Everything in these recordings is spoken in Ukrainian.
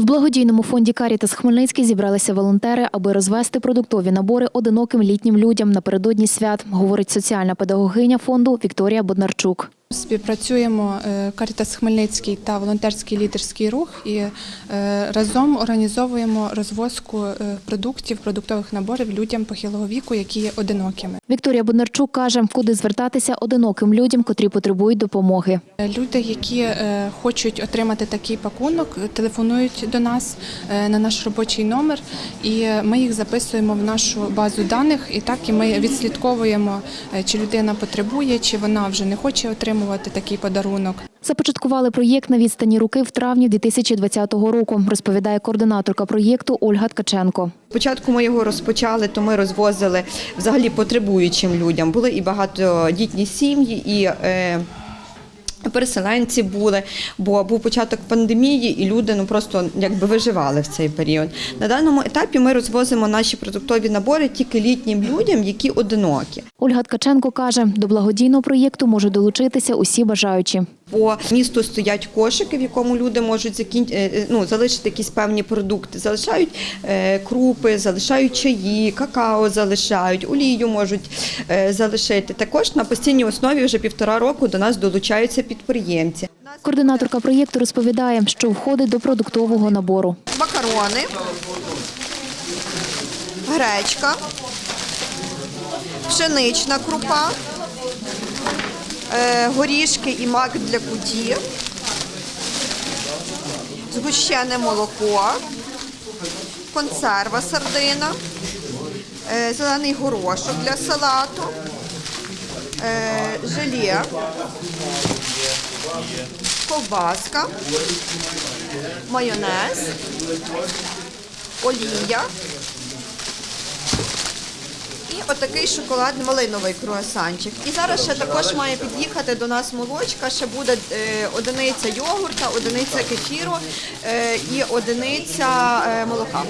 В благодійному фонді Карітас Хмельницький зібралися волонтери, аби розвести продуктові набори одиноким літнім людям напередодні свят, говорить соціальна педагогиня фонду Вікторія Боднарчук. Співпрацюємо е, Карітас Хмельницький та волонтерський лідерський рух і е, разом організовуємо розвозку е, продуктів, продуктових наборів людям похилого віку, які є одинокими. Вікторія Боднарчук каже, куди звертатися одиноким людям, котрі потребують допомоги. Люди, які хочуть отримати такий пакунок, телефонують до нас на наш робочий номер, і ми їх записуємо в нашу базу даних. І так і ми відслідковуємо, чи людина потребує, чи вона вже не хоче отримувати такий подарунок. Започаткували проєкт на відстані руки в травні 2020 року, розповідає координаторка проєкту Ольга Ткаченко. Спочатку ми його розпочали, то ми розвозили взагалі потребуючим людям. Були і багатодітні сім'ї, і е, переселенці були, бо був початок пандемії, і люди ну просто якби виживали в цей період. На даному етапі ми розвозимо наші продуктові набори тільки літнім людям, які одинокі. Ольга Ткаченко каже, до благодійного проєкту можуть долучитися усі бажаючі. По місту стоять кошики, в якому люди можуть закін... е, е, ну, залишити якісь певні продукти. Залишають е, крупи, залишають чаї, какао залишають, олію можуть залишити. Також на постійній основі вже півтора року до нас долучаються підприємці. Координаторка проєкту розповідає, що входить до продуктового набору. макарони, гречка, пшенична крупа, горішки і мак для куті, згущене молоко, консерва сардина, е, зелений горошок для салату, е, желе, ковбаска, майонез, олія отакий шоколадний малиновий круасанчик. І зараз ще також має під'їхати до нас молочка, ще буде е, одиниця йогурта, одиниця кефіру е, і одиниця е, молока.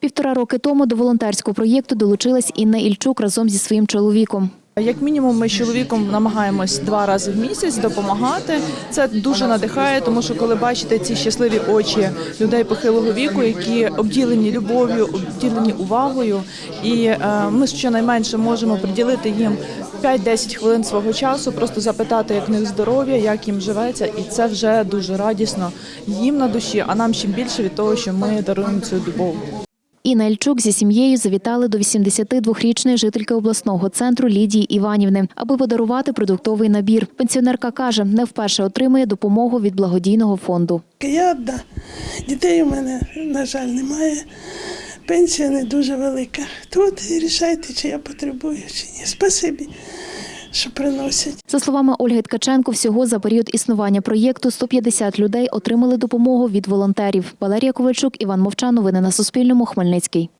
Півтора роки тому до волонтерського проєкту долучилась Інна Ільчук разом зі своїм чоловіком. Як мінімум, ми з чоловіком намагаємось два рази в місяць допомагати. Це дуже надихає, тому що коли бачите ці щасливі очі людей похилого віку, які обділені любов'ю, обділені увагою, і е, ми щонайменше можемо приділити їм 5-10 хвилин свого часу, просто запитати, як в них здоров'я, як їм живеться, і це вже дуже радісно їм на душі, а нам ще більше від того, що ми даруємо цю любов. Інна Ільчук зі сім'єю завітали до 82-річної жительки обласного центру Лідії Іванівни, аби подарувати продуктовий набір. Пенсіонерка каже, не вперше отримує допомогу від благодійного фонду. Я одна. Дітей у мене, на жаль, немає. Пенсія не дуже велика. Тут рішайте, чи я потребую, чи ні. Спасибі, що приносять. За словами Ольги Ткаченко, всього за період існування проєкту 150 людей отримали допомогу від волонтерів. Валерія Ковальчук, Іван Мовчан. Новини на Суспільному. Хмельницький.